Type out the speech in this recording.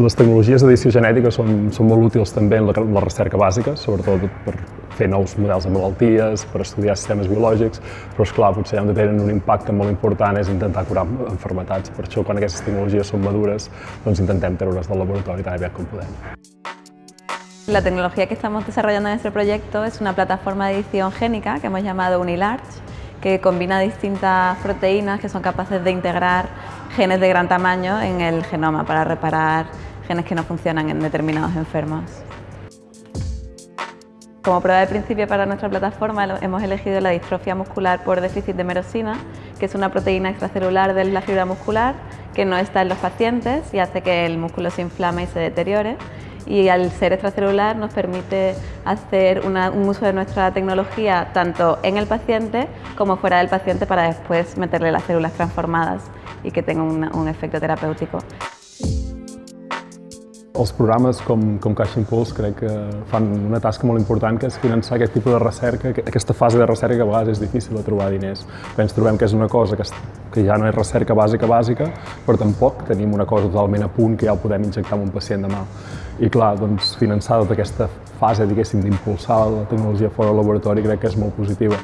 Les tecnologies d'edició genètica són, són molt útils també en la, la recerca bàsica, sobretot per fer nous models de malalties, per estudiar sistemes biològics, però esclar, potser on tenen un impacte molt important és intentar curar enfermetats. Per això, quan aquestes tecnologies són madures, doncs intentem treure-les del laboratori tan aviat com podem. La tecnología que estamos desarrollando en nuestro proyecto es una plataforma de edición génica que hemos llamado Unilarge, que combina distintas proteínas que son capaces de integrar genes de gran tamaño en el genoma para reparar genes que no funcionan en determinados enfermos. Como prueba de principio para nuestra plataforma hemos elegido la distrofia muscular por déficit de merosina, que es una proteína extracelular de la fibra muscular que no está en los pacientes y hace que el músculo se inflame y se deteriore y al ser extracelular nos permite hacer un uso de nuestra tecnología tanto en el paciente como fuera del paciente para después meterle las células transformadas y que tenga un, un efecto terapéutico. Els programes com, com Caixa Impuls crec que fan una tasca molt important que és finançar aquest tipus de recerca, aquesta fase de recerca que a vegades és difícil de trobar diners. Però ens trobem que és una cosa que, que ja no és recerca bàsica bàsica, però tampoc tenim una cosa totalment a punt que ja el podem injectar en un pacient demà. I clar, doncs, finançar tota aquesta fase, diguéssim, d'impulsar la tecnologia fora del laboratori crec que és molt positiva.